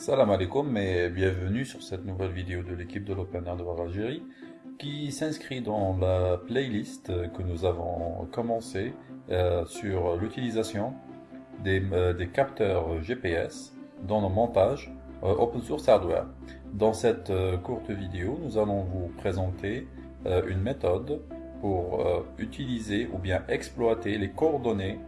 Salam alaikum et bienvenue sur cette nouvelle vidéo de l'équipe de l'Open Hardware Algérie qui s'inscrit dans la playlist que nous avons commencé euh, sur l'utilisation des, euh, capteurs GPS dans nos montages euh, open source hardware. Dans cette courte vidéo, nous allons vous présenter une méthode pour utiliser ou bien exploiter les coordonnées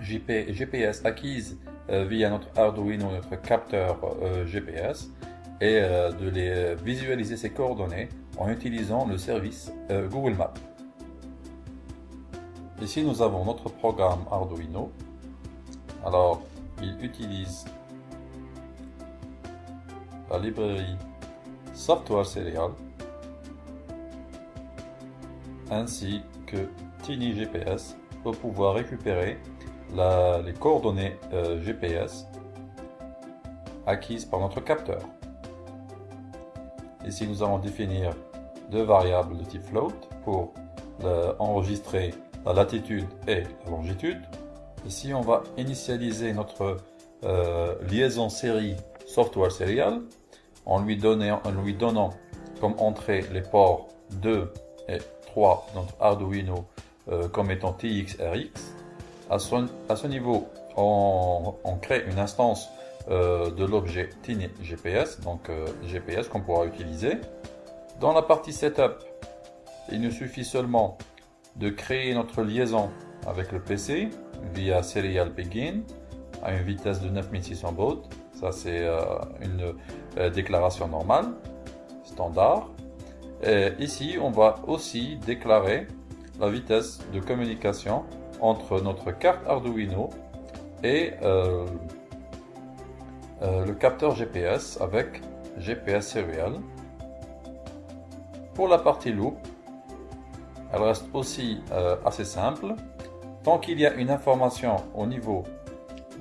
GPS acquises euh, via notre Arduino, notre capteur euh, GPS et euh, de les visualiser ces coordonnées en utilisant le service Google Maps. Ici, nous avons notre programme Arduino. Alors, il utilise la librairie Software Serial ainsi que Tiny GPS pour pouvoir récupérer les coordonnées euh, GPS acquises par notre capteur. Ici, nous allons définir deux variables de type float pour enregistrer la latitude et la longitude. Ici, on va initialiser notre euh, liaison série software serial en lui, donnant, comme entrée les ports 2 et 3 de notre Arduino euh, comme étant TXRX à ce, niveau, on, crée une instance euh, de l'objet Tiny GPS, donc euh, GPS qu'on pourra utiliser. Dans la partie Setup, il nous suffit seulement de créer notre liaison avec le PC via Serial Begin à une vitesse de 9600 baud. Ça, c'est euh, une déclaration normale, standard. Ici, on va aussi déclarer la vitesse de communication entre notre carte Arduino et euh, euh, le capteur GPS avec GPS Serial. Pour la partie loop, elle reste aussi euh, assez simple. Tant qu'il y a une information au niveau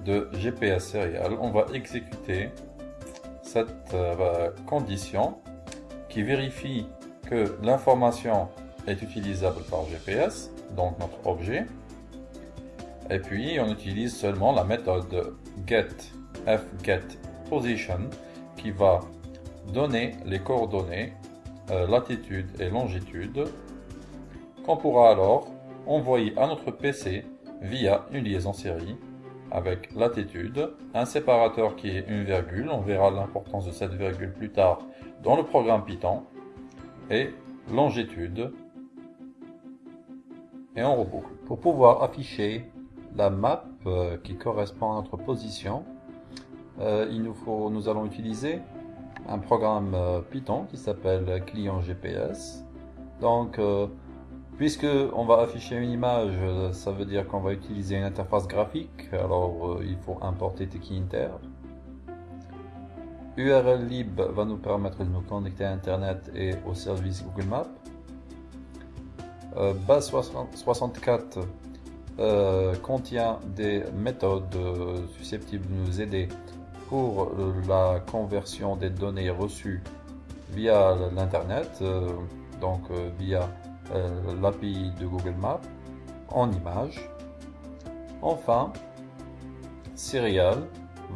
de GPS Serial, on va exécuter cette condition qui vérifie que l'information est utilisable par GPS, donc notre objet, et puis, on utilise seulement la méthode get fgetPosition qui va donner les coordonnées euh, latitude et longitude qu'on pourra alors envoyer à notre PC via une liaison série avec latitude, un séparateur qui est une virgule, on verra l'importance de cette virgule plus tard dans le programme Python, et longitude, et on reboucle. Pour pouvoir afficher la map euh, qui correspond à notre position, euh, il nous, faut, nous allons utiliser un programme euh, Python qui s'appelle client GPS. Donc, puisque on va afficher une image, ça veut dire qu'on va utiliser une interface graphique. Alors, il faut importer Tkinter. URL lib va nous permettre de nous connecter à Internet et au service Google Maps. base 64 euh, contient des méthodes euh, susceptibles de nous aider pour la conversion des données reçues via l'internet, euh, donc via l'API de Google Maps en images. Enfin, Serial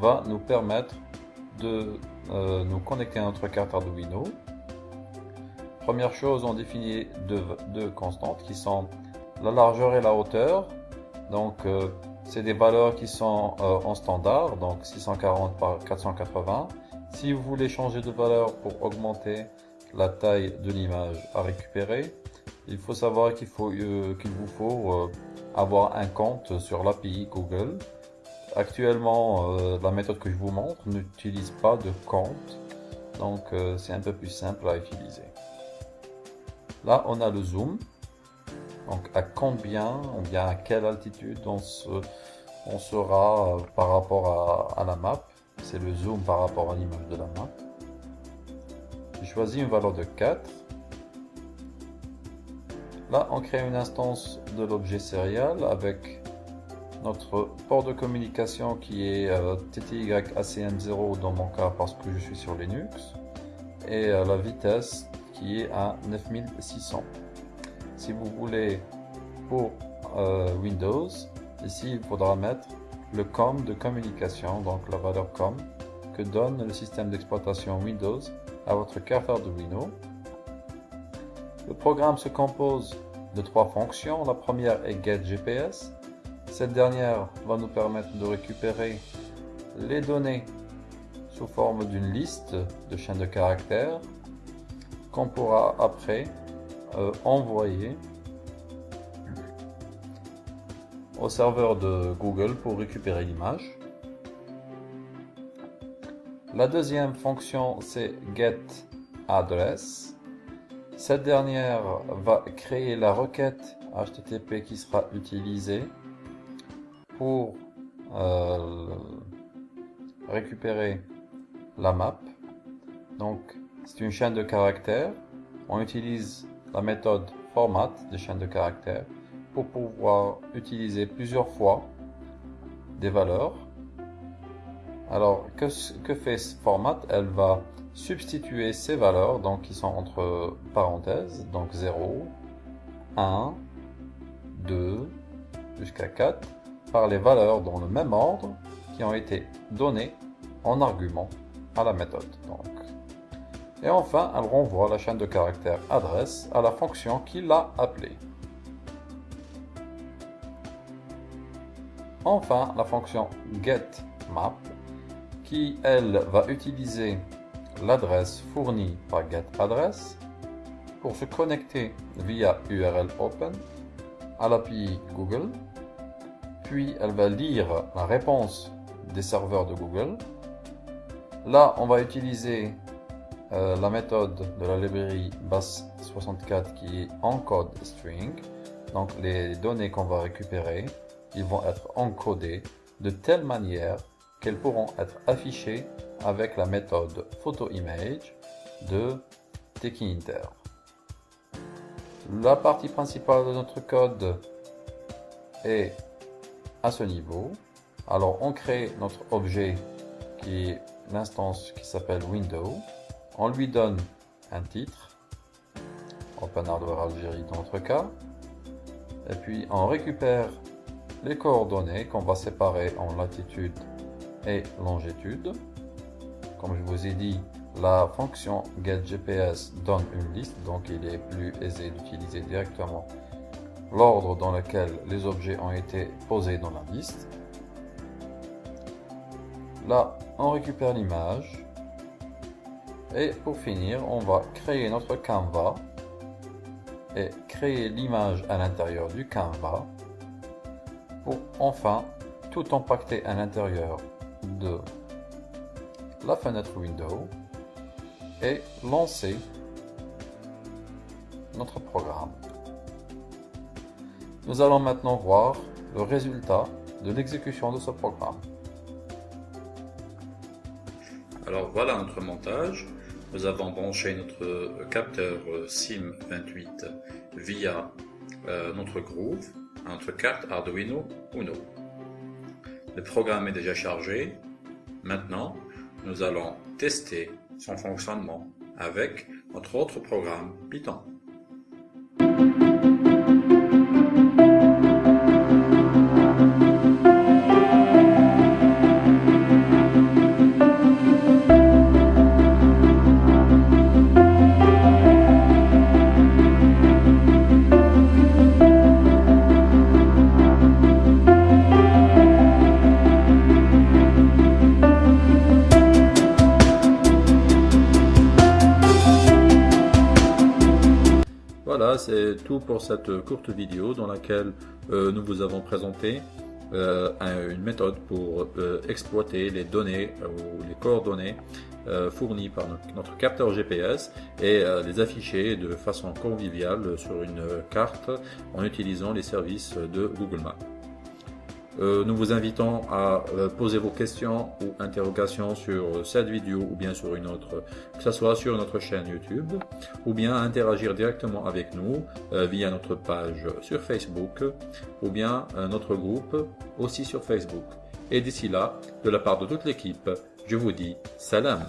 va nous permettre de nous connecter à notre carte Arduino. Première chose, on définit deux constantes qui sont la largeur et la hauteur donc, euh, c'est des valeurs qui sont euh, en standard, donc 640 par 480. Si vous voulez changer de valeur pour augmenter la taille de l'image à récupérer, il faut savoir qu'il euh, vous faut avoir un compte sur l'API Google. Actuellement, la méthode que je vous montre n'utilise pas de compte, donc c'est un peu plus simple à utiliser. Là, on a le zoom. Donc à combien, ou bien à quelle altitude on, sera euh, par rapport à, la map? C'est le zoom par rapport à l'image de la map. J'ai choisi une valeur de 4. Là, on crée une instance de l'objet serial avec notre port de communication qui est euh, TTY-ACM0 dans mon cas parce que je suis sur Linux et euh, la vitesse qui est à 9600 si vous voulez pour euh, Windows, ici il faudra mettre le COM de communication, donc la valeur COM que donne le système d'exploitation Windows à votre carte Arduino. Le programme se compose de trois fonctions. La première est GetGPS. Cette dernière va nous permettre de récupérer les données sous forme d'une liste de chaînes de caractères qu'on pourra après euh, envoyer au serveur de Google pour récupérer l'image. La deuxième fonction c'est getAddress. Cette dernière va créer la requête HTTP qui sera utilisée pour euh, récupérer la map. Donc c'est une chaîne de caractères. On utilise la méthode format des chaînes de caractères pour pouvoir utiliser plusieurs fois des valeurs. Alors, que, fait ce format? Elle va substituer ces valeurs, donc qui sont entre parenthèses, donc 0, 1, 2, jusqu'à 4, par les valeurs dans le même ordre qui ont été données en argument à la méthode. Et enfin, elle renvoie la chaîne de caractères adresse à la fonction qui l'a appelée. Enfin, la fonction getMap qui, elle, va utiliser l'adresse fournie par getAddress pour se connecter via URL Open à l'API Google. Puis, elle va lire la réponse des serveurs de Google. Là, on va utiliser euh, la méthode de la librairie base64 qui est encode string. Donc, les données qu'on va récupérer ils vont être encodés de telle manière qu'elles pourront être affichées avec la méthode photoimage de Tekinter. La partie principale de notre code est à ce niveau. Alors on crée notre objet qui est l'instance qui s'appelle window. On lui donne un titre, Open Hardware Algérie dans notre cas. Et puis on récupère les coordonnées qu'on va séparer en latitude et longitude. Comme je vous ai dit, la fonction getGPS donne une liste, donc il est plus aisé d'utiliser directement l'ordre dans lequel les objets ont été posés dans la liste. Là, on récupère l'image. Et pour finir, on va créer notre canvas et créer l'image à l'intérieur du canvas pour enfin tout empacter à l'intérieur de la fenêtre Windows et lancer notre programme. Nous allons maintenant voir le résultat de l'exécution de ce programme. Alors voilà notre montage. Nous avons branché notre capteur SIM28 via euh, notre Groove notre carte Arduino Uno. Le programme est déjà chargé. Maintenant, nous allons tester son fonctionnement avec notre autre programme Python. Voilà, c'est tout pour cette courte vidéo dans laquelle euh, nous vous avons présenté euh, une méthode pour euh, exploiter les données ou les coordonnées fournies par notre capteur GPS et les afficher de façon conviviale sur une carte en utilisant les services de Google Maps. Euh, nous vous invitons à euh, poser vos questions ou interrogations sur cette vidéo ou bien sur une autre, que ce soit sur notre chaîne YouTube, ou bien à interagir directement avec nous euh, via notre page sur Facebook, ou bien notre groupe aussi sur Facebook. Et d'ici là, de la part de toute l'équipe, je vous dis salam